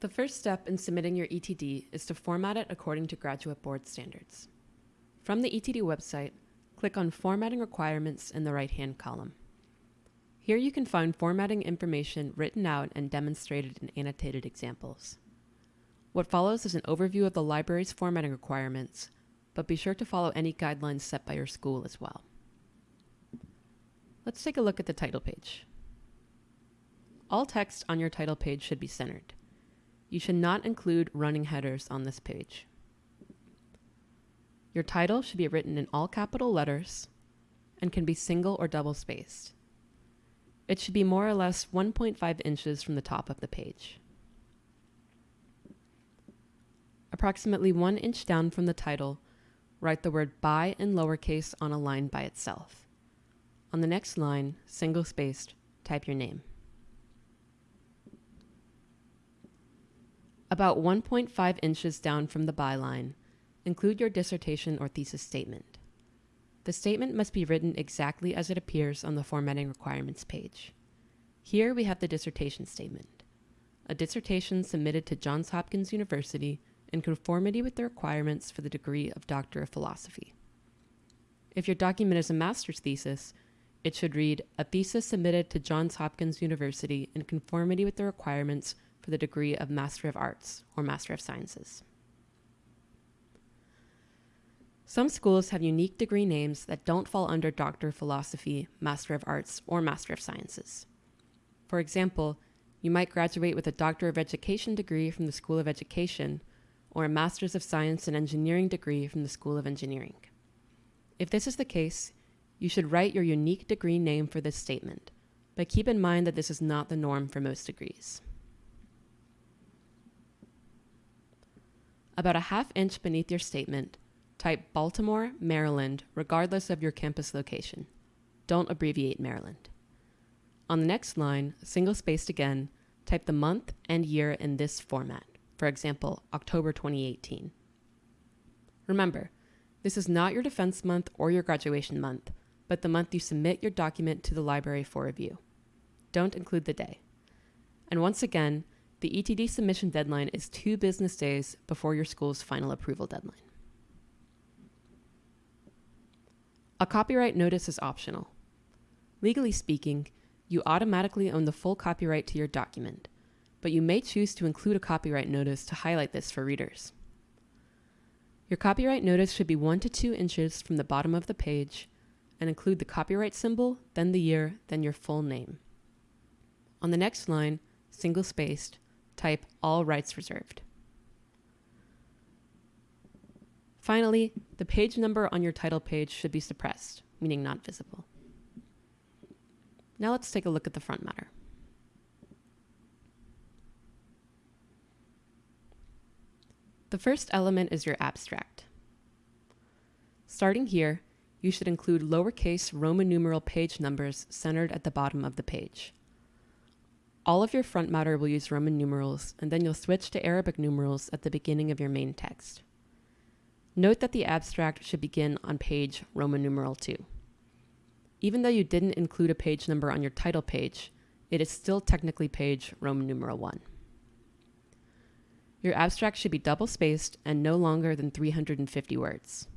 The first step in submitting your ETD is to format it according to Graduate Board standards. From the ETD website, click on Formatting Requirements in the right-hand column. Here you can find formatting information written out and demonstrated in annotated examples. What follows is an overview of the library's formatting requirements, but be sure to follow any guidelines set by your school as well. Let's take a look at the title page. All text on your title page should be centered. You should not include running headers on this page. Your title should be written in all capital letters and can be single or double spaced. It should be more or less 1.5 inches from the top of the page. Approximately one inch down from the title, write the word by in lowercase on a line by itself. On the next line, single spaced, type your name. About 1.5 inches down from the byline, include your dissertation or thesis statement. The statement must be written exactly as it appears on the formatting requirements page. Here we have the dissertation statement, a dissertation submitted to Johns Hopkins University in conformity with the requirements for the degree of Doctor of Philosophy. If your document is a master's thesis, it should read, a thesis submitted to Johns Hopkins University in conformity with the requirements for the degree of Master of Arts or Master of Sciences. Some schools have unique degree names that don't fall under Doctor of Philosophy, Master of Arts, or Master of Sciences. For example, you might graduate with a Doctor of Education degree from the School of Education, or a Master's of Science and Engineering degree from the School of Engineering. If this is the case, you should write your unique degree name for this statement, but keep in mind that this is not the norm for most degrees. About a half inch beneath your statement, type Baltimore, Maryland, regardless of your campus location. Don't abbreviate Maryland. On the next line, single spaced again, type the month and year in this format. For example, October 2018. Remember, this is not your defense month or your graduation month, but the month you submit your document to the library for review. Don't include the day. And once again, the ETD submission deadline is two business days before your school's final approval deadline. A copyright notice is optional. Legally speaking, you automatically own the full copyright to your document, but you may choose to include a copyright notice to highlight this for readers. Your copyright notice should be 1 to 2 inches from the bottom of the page and include the copyright symbol, then the year, then your full name. On the next line, single spaced, type all rights reserved. Finally, the page number on your title page should be suppressed, meaning not visible. Now let's take a look at the front matter. The first element is your abstract. Starting here, you should include lowercase Roman numeral page numbers centered at the bottom of the page. All of your front matter will use Roman numerals, and then you'll switch to Arabic numerals at the beginning of your main text. Note that the abstract should begin on page Roman numeral 2. Even though you didn't include a page number on your title page, it is still technically page Roman numeral 1. Your abstract should be double spaced and no longer than 350 words.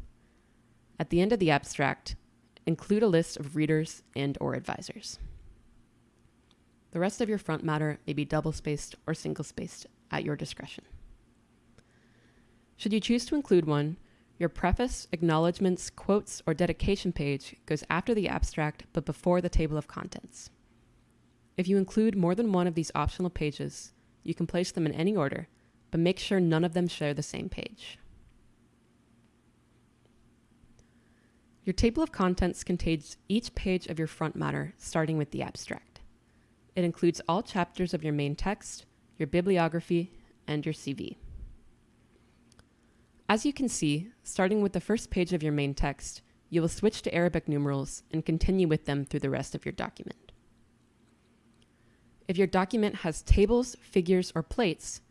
At the end of the abstract, include a list of readers and or advisors. The rest of your front matter may be double spaced or single spaced at your discretion. Should you choose to include one, your preface, acknowledgments, quotes, or dedication page goes after the abstract but before the table of contents. If you include more than one of these optional pages, you can place them in any order, but make sure none of them share the same page. Your table of contents contains each page of your front matter, starting with the abstract. It includes all chapters of your main text, your bibliography, and your CV. As you can see, starting with the first page of your main text, you will switch to Arabic numerals and continue with them through the rest of your document. If your document has tables, figures, or plates,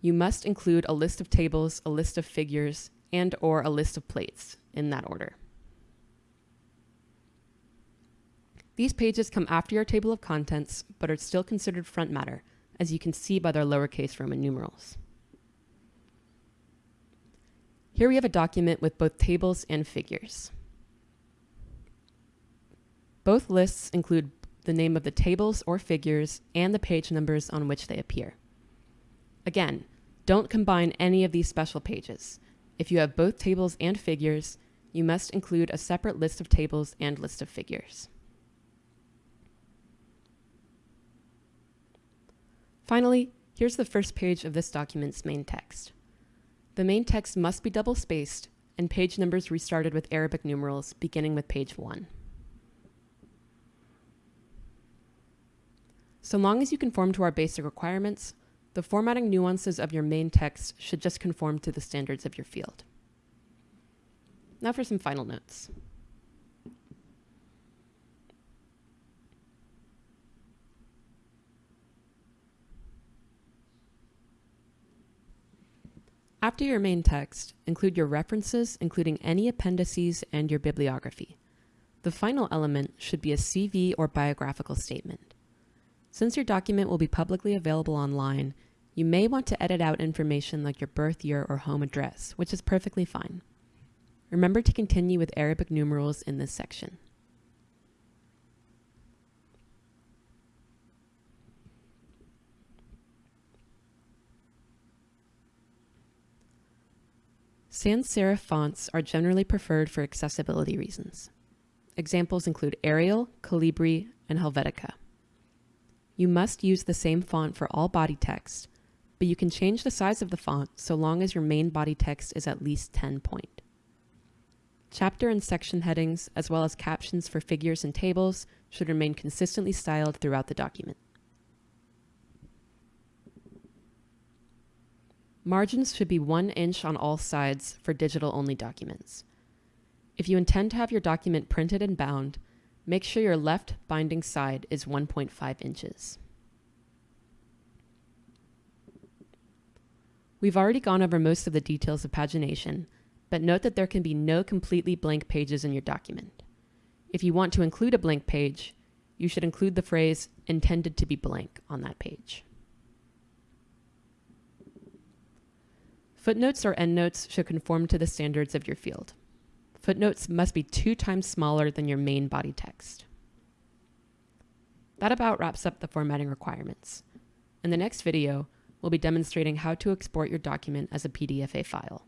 you must include a list of tables, a list of figures, and or a list of plates in that order. These pages come after your table of contents, but are still considered front matter, as you can see by their lowercase Roman numerals. Here we have a document with both tables and figures. Both lists include the name of the tables or figures and the page numbers on which they appear. Again, don't combine any of these special pages. If you have both tables and figures, you must include a separate list of tables and list of figures. Finally, here's the first page of this document's main text. The main text must be double-spaced and page numbers restarted with Arabic numerals beginning with page 1. So long as you conform to our basic requirements, the formatting nuances of your main text should just conform to the standards of your field. Now for some final notes. After your main text, include your references, including any appendices and your bibliography. The final element should be a CV or biographical statement. Since your document will be publicly available online, you may want to edit out information like your birth year or home address, which is perfectly fine. Remember to continue with Arabic numerals in this section. Sans serif fonts are generally preferred for accessibility reasons. Examples include Arial, Calibri, and Helvetica. You must use the same font for all body text, but you can change the size of the font so long as your main body text is at least 10 point. Chapter and section headings, as well as captions for figures and tables, should remain consistently styled throughout the document. Margins should be one inch on all sides for digital-only documents. If you intend to have your document printed and bound, make sure your left binding side is 1.5 inches. We've already gone over most of the details of pagination, but note that there can be no completely blank pages in your document. If you want to include a blank page, you should include the phrase intended to be blank on that page. Footnotes or endnotes should conform to the standards of your field. Footnotes must be two times smaller than your main body text. That about wraps up the formatting requirements. In the next video, we'll be demonstrating how to export your document as a PDFA file.